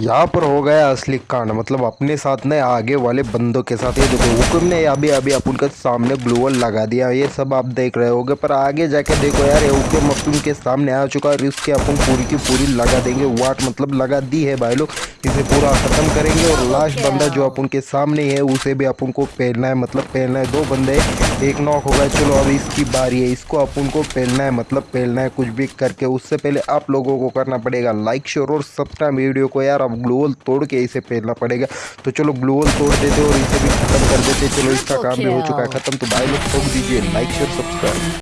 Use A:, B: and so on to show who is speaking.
A: यहाँ पर हो गया असली कांड। मतलब अपने साथ ने आगे वाले बंदों के साथ। ये देखो, हुक्म ने अभी अभी अपन के सामने ब्लू वॉल लगा दिया। ये सब आप देख रहे होगे, पर आगे जाके देखो यार, ये हुक्म अपन के सामने आ चुका है इसके अपन पूरी की पूरी लगा देंगे। वाट मतलब लगा दी है भाई लोग। इसे पूरा खत्म करेंगे और लास्ट बंदा जो अपन के सामने है उसे भी अपन को पहनना है मतलब पहनना है दो बंदे एक नॉक हो गए चलो अब इसकी बारी है इसको अपन को पहनना है मतलब पहनना है कुछ भी करके। उससे पहले आप लोगों को करना पड़ेगा लाइक शेयर और सब्सक्राइब वीडियो को यार अब ग्लोवल तोड़ के इसे पहनना पड़ेगा। तो चलो ग्लोवल तोड़ देते और इसे भी खत्म कर देते चलो इसका काम भी हो चुका है खत्म तो भाई लोग ठोक दीजिए लाइक शेयर सब्सक्राइब